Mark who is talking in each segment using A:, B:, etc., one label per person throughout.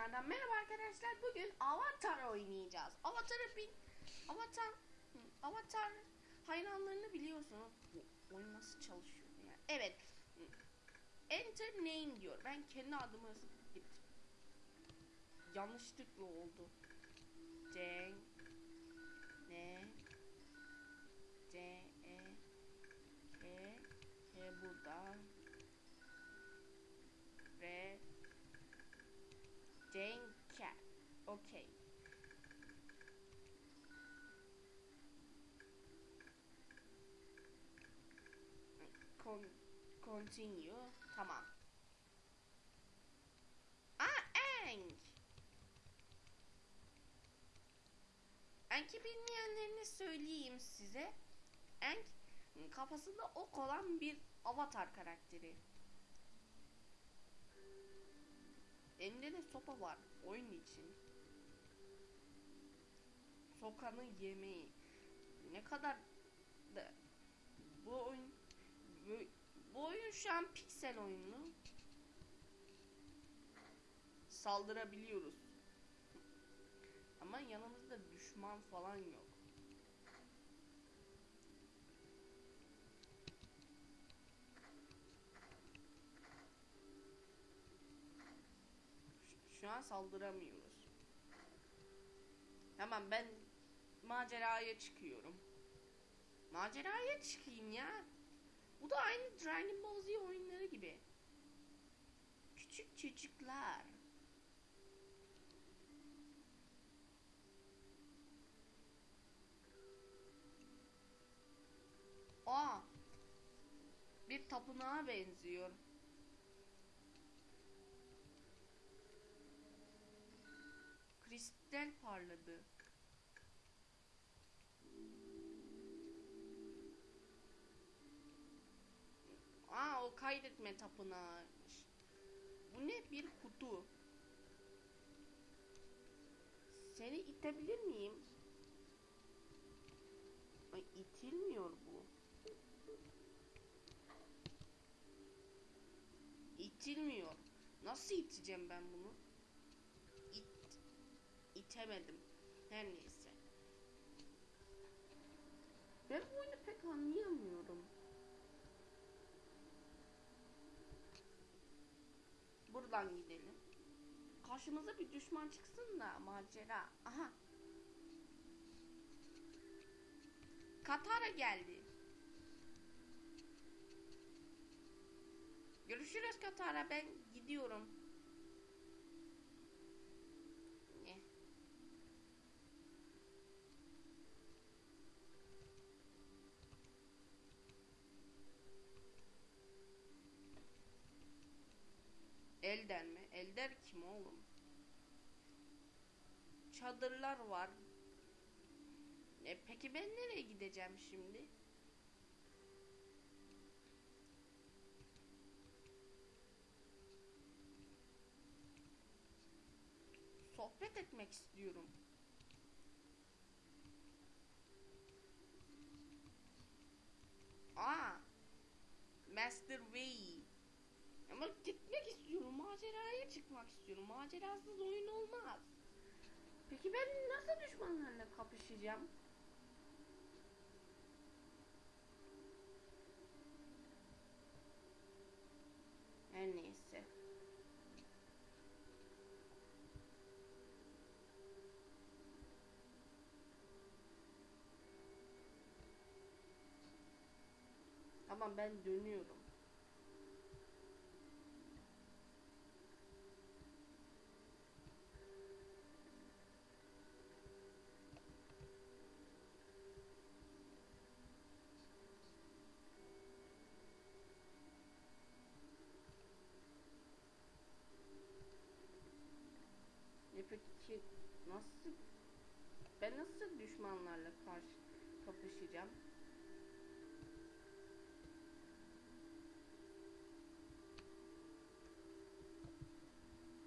A: tekrardan merhaba arkadaşlar. Bugün Avatar oynayacağız. Avatar'ı bin Avatar Avatar hayranlarını biliyorsunuz. Bu çalışıyor yani? Evet. Enter name diyor. Ben kendi adımı yanlışlıkla oldu. Cenk ne C E K K burada ve Cenk Okay. Con continue. Tamam. Aa, Enk. Enk'i bilmeyenlerini söyleyeyim size. Enk kafasında ok olan bir avatar karakteri. Elinde de sopa var oyun için. Sokanın yemeği. Ne kadar da bu oyun bu, oyun şu an piksel oyunu. Saldırabiliyoruz. Ama yanımızda düşman falan yok. Şu an saldıramıyoruz. Tamam ben maceraya çıkıyorum. Maceraya çıkayım ya. Bu da aynı Dragon Ball Z oyunları gibi. Küçük çocuklar. Aa. Bir tapınağa benziyor. Kristal parladı. Aa o kaydetme tapınağıymış. Bu ne bir kutu. Seni itebilir miyim? Ay itilmiyor bu. İtilmiyor. Nasıl iteceğim ben bunu? İt itemedim. Her neyse. Ben bu oyunu pek anlayamıyorum. Buradan gidelim. Karşımıza bir düşman çıksın da macera. Aha. Katara geldi. Görüşürüz Katara ben gidiyorum. Elden mi? Elder kim oğlum? Çadırlar var. E peki ben nereye gideceğim şimdi? Sohbet etmek istiyorum. Aa. Master Way. Ama gitmek istiyorum. Maceraya çıkmak istiyorum. Macerasız oyun olmaz. Peki ben nasıl düşmanlarla kapışacağım? Her neyse. Tamam ben dönüyorum. Peki nasıl ben nasıl düşmanlarla karşı kapışacağım?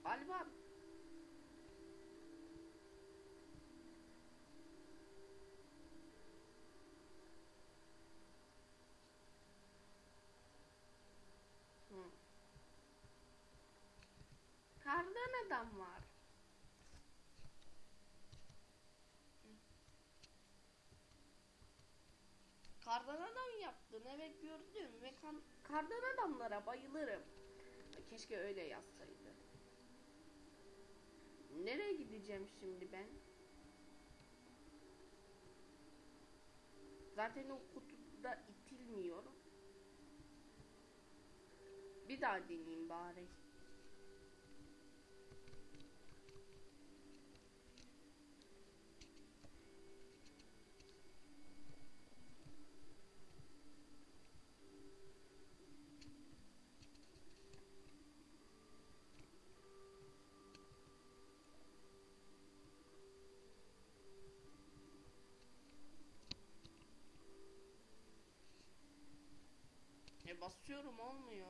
A: Galiba. Kardan adam var. Yaptın evet gördüm ve kan, kardan adamlara bayılırım. Keşke öyle yazsaydı. Nereye gideceğim şimdi ben? Zaten o kutuda itilmiyorum. Bir daha deneyeyim bari. Basıyorum olmuyor.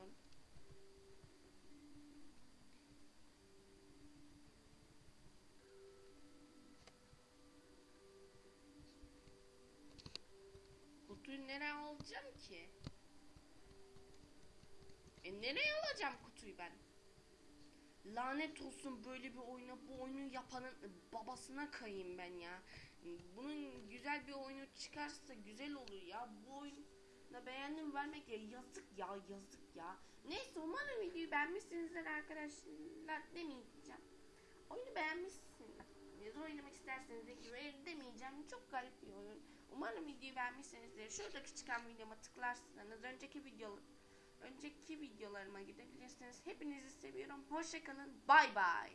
A: Kutuyu nereye alacağım ki? E nereye alacağım kutuyu ben? Lanet olsun böyle bir oyuna bu oyunu yapanın babasına kayayım ben ya. Bunun güzel bir oyunu çıkarsa güzel olur ya. Bu oyun da beğendim vermek ya yazık ya yazık ya. Neyse umarım videoyu beğenmişsinizdir arkadaşlar demeyeceğim. Oyunu beğenmişsiniz. Oynamak isterseniz de güven demeyeceğim. Çok garip bir oyun. Umarım videoyu beğenmişsinizdir. Şuradaki çıkan videoma tıklarsanız önceki video önceki videolarıma gidebilirsiniz. Hepinizi seviyorum. Hoşçakalın. Bay bay.